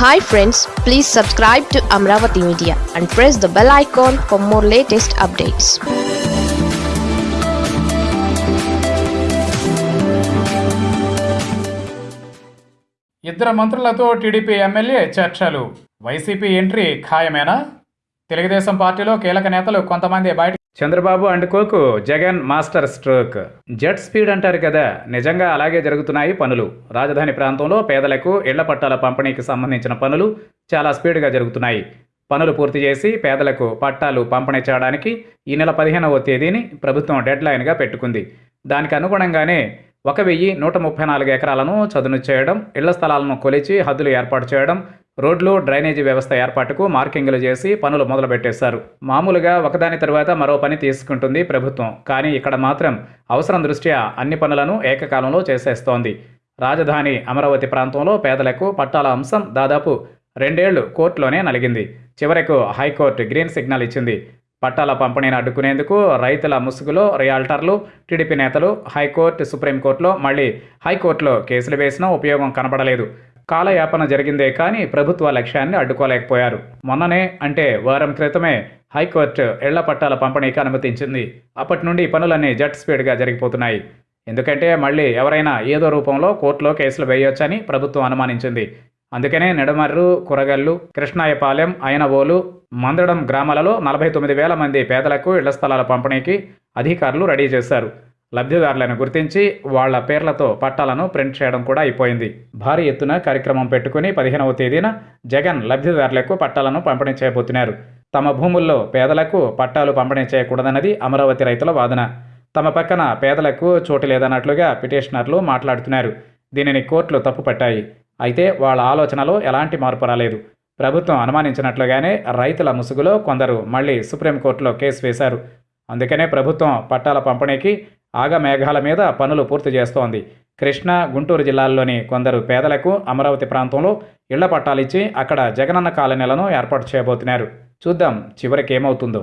Hi friends please subscribe to Amaravati media and press the bell icon for more latest updates ఇద్దరు మంత్రులతో TDP MLA చర్చలు. YCP entry ఖాయమేనా? తెలుగుదేశం పార్టీలో కీలక నేతలు కొంతమంది బయట Chandrababu and Coke Jagan master stroke. Jet speed అంటారు కదా నిజంగా అలాగే జరుగుతున్నాయి పనులు. రాజధాని ప్రాంతంలో పేదలకు ఇళ్ళ పట్టాల పంపిణీకి సంబంధించిన పనులు చాలా స్పీడ్గా జరుగుతున్నాయి. పనులు పూర్తి చేసి పేదలకు పట్టాలు పంపిణీ చేయడానికి ఈ నెల పదిహేనవ తేదీని ప్రభుత్వం డెడ్లైన్గా పెట్టుకుంది. దానికి అనుగుణంగానే ఒక వెయ్యి నూట ముప్పై నాలుగు ఎకరాలను చదును చేయడం ఇళ్ళ స్థలాలను కొలిచి హద్దులు ఏర్పాటు చేయడం రోడ్లు డ్రైనేజీ వ్యవస్థ ఏర్పాటుకు మార్కింగ్లు చేసి పనులు మొదలుపెట్టేశారు. మామూలుగా ఒకదాని తర్వాత మరో పని తీసుకుంటుంది ప్రభుత్వం. కానీ ఇక్కడ మాత్రం అవసరం దృష్ట్యా అన్ని పనులను ఏకకాలంలో చేసేస్తోంది. రాజధాని అమరావతి ప్రాంతంలో పేదలకు పట్టాల అంశం దాదాపు రెండేళ్ళు కోర్టులోనే నలిగింది. చివరకు హైకోర్టు గ్రీన్ సిగ్నల్ ఇచ్చింది. పట్టాల పంపిణీని అడ్డుకునేందుకు రైతుల ముసుగులో రియాల్టర్లు టీడీపీ నేతలు హైకోర్టు సుప్రీంకోర్టులో మళ్ళీ హైకోర్టులో కేసులు వేసినా ఉపయోగం కనబడలేదు. కాలయాపన జరిగిందే కానీ ప్రభుత్వ లక్ష్యాన్ని అడ్డుకోలేకపోయారు. మొన్ననే అంటే వారం క్రితమే హైకోర్టు ఇళ్ళ పట్టాల పంపిణీకి అనుమతించింది. అప్పటి నుండి పనులన్నీ జెట్ స్పీడ్గా జరిగిపోతున్నాయి. ఎందుకంటే మళ్ళీ ఎవరైనా ఏదో రూపంలో కోర్టులో కేసులు వేయొచ్చని ప్రభుత్వం అనుమానించింది. అందుకనే నెడమర్రు కురగల్లు కృష్ణాయపాలెం అయనవోలు మందడం గ్రామాలలో నలభై తొమ్మిది వేల మంది పేదలకు ఇళ్ళ స్థలాల పంపిణీకి అధికారులు రెడీ చేశారు. లబ్ధిదారులను గుర్తించి వాళ్ళ పేర్లతో పట్టాలను ప్రింట్ చేయడం కూడా అయిపోయింది. భారీ ఎత్తున కార్యక్రమం పెట్టుకుని పదిహేనవ తేదీన జగన్ లబ్ధిదారులకు పట్టాలను పంపిణీ చేయబోతున్నారు. తమ భూముల్లో పేదలకు పట్టాలు పంపిణీ చేయకూడదన్నది అమరావతి రైతుల వాదన. తమ పక్కన పేదలకు చోటు లేదన్నట్లుగా పిటిషనర్లు మాట్లాడుతున్నారు. దీనిని కోర్టులు తప్పుపట్టాయి. అయితే వాళ్ళ ఆలోచనలో ఎలాంటి మార్పు రాలేదు. ప్రభుత్వం అనుమానించినట్లుగానే రైతుల ముసుగులో కొందరు మళ్ళీ సుప్రీంకోర్టులో కేసు వేశారు. అందుకనే ప్రభుత్వం పట్టాల పంపిణీకి ఆగమేఘాల మీద పనులు పూర్తి చేస్తోంది. కృష్ణా గుంటూరు జిల్లాల్లోని కొందరు పేదలకు అమరావతి ప్రాంతంలో ఇళ్ళ పట్టాలిచ్చి అక్కడ జగనన్న కాలనీలను ఏర్పాటు చేయబోతున్నారు. చూద్దాం చివరికి ఏమవుతుందో